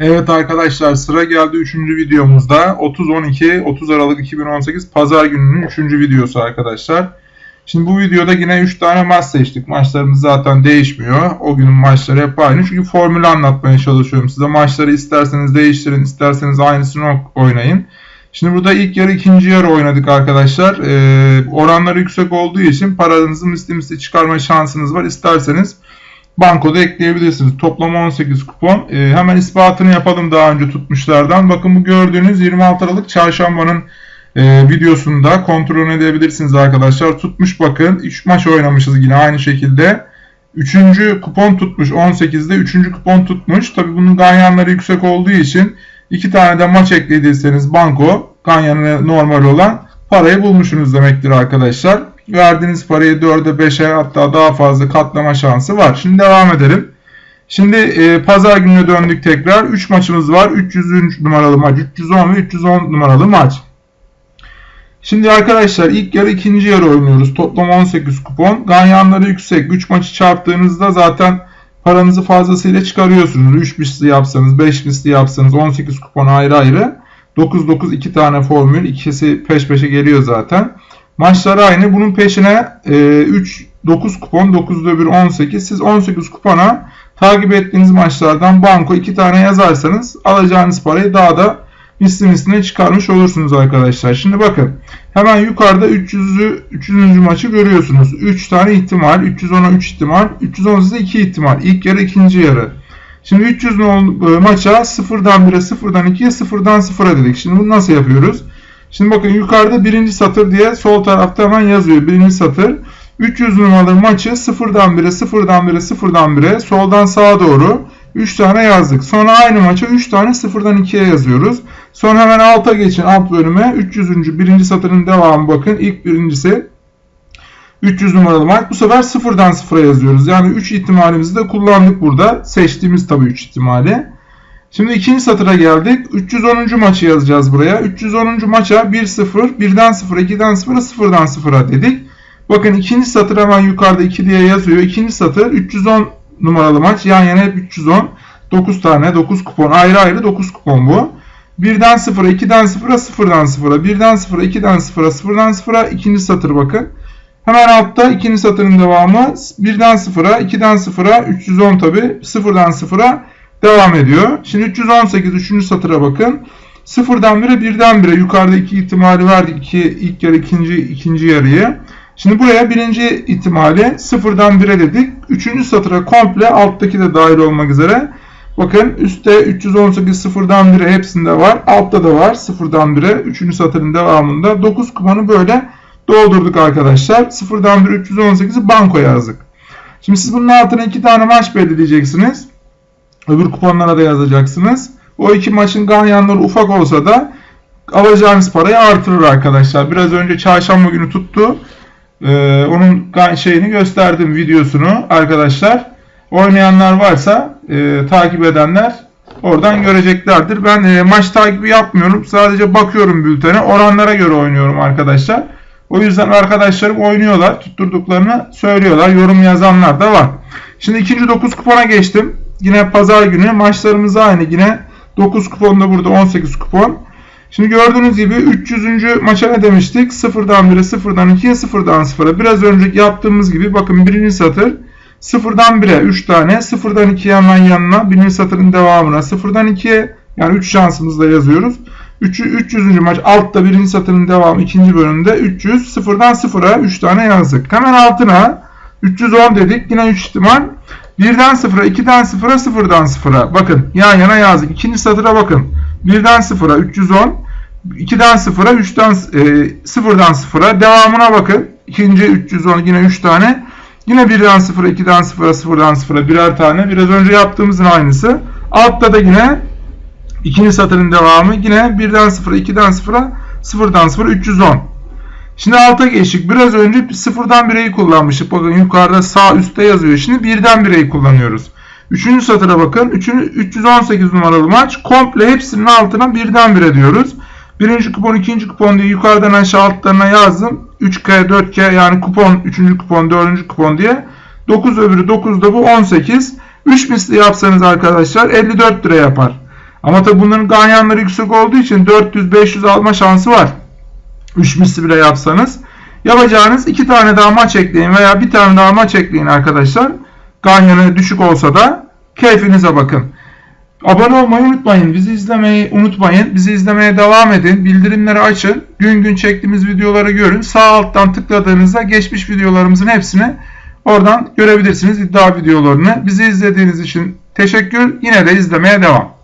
Evet arkadaşlar sıra geldi 3. videomuzda 30-12 30 Aralık 2018 Pazar gününün 3. videosu arkadaşlar. Şimdi bu videoda yine 3 tane maç seçtik. Maçlarımız zaten değişmiyor. O günün maçları hep aynı. Çünkü formülü anlatmaya çalışıyorum size. Maçları isterseniz değiştirin, isterseniz aynısını oynayın. Şimdi burada ilk yarı ikinci yarı oynadık arkadaşlar. Ee, oranları yüksek olduğu için paranızı misli misli çıkarma şansınız var. İsterseniz bankoda ekleyebilirsiniz. Toplam 18 kupon. E, hemen ispatını yapalım daha önce tutmuşlardan. Bakın bu gördüğünüz 26 Aralık çarşambanın e, videosunda kontrol edebilirsiniz arkadaşlar. Tutmuş bakın. 3 maç oynamışız yine aynı şekilde. 3. kupon tutmuş 18'de 3. kupon tutmuş. Tabi bunun ganyanları yüksek olduğu için 2 tane de maç eklediyseniz banko ganyanı normal olan parayı bulmuşsunuz demektir arkadaşlar verdiğiniz parayı 4'e 5'e hatta daha fazla katlama şansı var. Şimdi devam edelim. Şimdi e, pazar gününe döndük tekrar. 3 maçımız var. 300 numaralı maç, 310 ve 310 numaralı maç. Şimdi arkadaşlar ilk yarı ikinci yarı oynuyoruz. Toplam 18 kupon. Ganyanları yüksek. 3 maçı çarptığınızda zaten paranızı fazlasıyla çıkarıyorsunuz. 3 misli yapsanız, 5 misli yapsanız 18 kupon ayrı ayrı. 9-9 2 tane formül. ikisi peş peşe geliyor zaten. Maçlar aynı. Bunun peşine e, 3 9 kupon 9'da 1 18. Siz 18 kupona takip ettiğiniz maçlardan banko 2 tane yazarsanız alacağınız parayı daha da misli misline çıkarmış olursunuz arkadaşlar. Şimdi bakın hemen yukarıda 300'ü 300. maçı görüyorsunuz. 3 tane ihtimal. 310'a 3 ihtimal. 318'e 2 ihtimal. İlk yarı ikinci yarı. Şimdi 300 maça 0'dan 1'e 0'dan 2'ye 0'dan 0'a dedik. Şimdi bunu nasıl yapıyoruz? Şimdi bakın yukarıda birinci satır diye sol tarafta hemen yazıyor. Birinci satır. 300 numaralı maçı 0'dan 1'e 0'dan 1'e 0'dan 1'e soldan sağa doğru 3 tane yazdık. Sonra aynı maça 3 tane 0'dan 2'ye yazıyoruz. Sonra hemen alta geçin alt bölüme 300. birinci satırın devamı bakın. ilk birincisi 300 numaralı maç. Bu sefer 0'dan 0'a yazıyoruz. Yani 3 ihtimalimizi de kullandık burada. Seçtiğimiz tabii 3 ihtimali. Şimdi ikinci satıra geldik. 310. maçı yazacağız buraya. 310. maça 1-0, 1'den 0, 2'den 0'a 0'dan 0'a dedik. Bakın ikinci satır hemen yukarıda 2 diye yazıyor. İkinci satır 310 numaralı maç. Yan yana hep 310. 9 tane 9 kupon. Ayrı ayrı 9 kupon bu. 1'den 0'a 2'den 0'a 0'dan 0'a 1'den 0'a 2'den 0'a 0'dan 0'a ikinci satır bakın. Hemen altta ikinci satırın devamı 1'den 0'a 2'den 0'a 310 tabi 0'dan 0'a devam ediyor. Şimdi 318 3. satıra bakın. Sıfırdan 1'e birden 1'e yukarıda iki ihtimali verdik. İki, ilk yarı ikinci, ikinci yarıyı. Şimdi buraya birinci ihtimali sıfırdan 1'e dedik. Üçüncü satıra komple alttaki de dahil olmak üzere. Bakın üstte 318 sıfırdan 1'e hepsinde var. Altta da var sıfırdan 1'e. Üçüncü satırın devamında 9 kumanı böyle doldurduk arkadaşlar. Sıfırdan 1 318'i banko yazdık. Şimdi siz bunun altına iki tane maç belirleyeceksiniz. Öbür kuponlara da yazacaksınız. O iki maçın ganyanları ufak olsa da alacağınız parayı artırır arkadaşlar. Biraz önce çarşamba günü tuttu. Ee, onun şeyini gösterdim videosunu arkadaşlar. Oynayanlar varsa e, takip edenler oradan göreceklerdir. Ben e, maç takibi yapmıyorum. Sadece bakıyorum bültene. Oranlara göre oynuyorum arkadaşlar. O yüzden arkadaşlarım oynuyorlar. Tutturduklarını söylüyorlar. Yorum yazanlar da var. Şimdi ikinci 9 kupona geçtim. Yine pazar günü maçlarımız aynı. Yine 9 kupon da burada 18 kupon. Şimdi gördüğünüz gibi 300. maça ne demiştik? 0'dan 1'e 0'dan 2'ye 0'dan 0'a. Biraz önceki yaptığımız gibi bakın birinci satır 0'dan 1'e 3 tane 0'dan 2'ye hemen yanına birinci satırın devamına 0'dan 2'ye yani 3 şansımızla yazıyoruz. 3, 300. maç altta birinci satırın devamı ikinci bölümde 300 0'dan 0'a 3 tane yazdık. Hemen altına 310 dedik. Yine 3 ihtimal. 1'den 0'a, 2'den 0'a, 0'dan 0'a. Bakın yan yana yazdık. İkinci satıra bakın. 1'den 0'a 310. 2'den 0'a, 3'ten e, 0'dan 0'a. Devamına bakın. İkinci 310 yine 3 tane. Yine 1'den 0'a, 2'den 0'a, 0'dan 0'a birer tane. Biraz önce yaptığımızın aynısı. Altta da yine ikinci satırın devamı. Yine 1'den 0'a, 2'den 0'a, 0'dan 0'a 310. Şimdi alta geçtik. Biraz önce sıfırdan bireyi kullanmıştık. Bakın yukarıda sağ üstte yazıyor. Şimdi birden bireyi kullanıyoruz. Üçüncü satıra bakın. Üçüncü, 318 numaralı maç. Komple hepsinin altına birden bire diyoruz. Birinci kupon, ikinci kupon diye yukarıdan aşağı altlarına yazdım. 3K, 4K yani kupon, üçüncü kupon, dördüncü kupon diye. 9 öbürü 9 da bu 18. 3 misli yapsanız arkadaşlar 54 lira yapar. Ama tabi bunların ganyanları yüksek olduğu için 400-500 alma şansı var. 3 misli bile yapsanız. Yapacağınız 2 tane daha maç ekleyin veya bir tane daha maç ekleyin arkadaşlar. Ganyanı düşük olsa da keyfinize bakın. Abone olmayı unutmayın. Bizi izlemeyi unutmayın. Bizi izlemeye devam edin. Bildirimleri açın. Gün gün çektiğimiz videoları görün. Sağ alttan tıkladığınızda geçmiş videolarımızın hepsini oradan görebilirsiniz. iddia videolarını. Bizi izlediğiniz için teşekkür. Yine de izlemeye devam.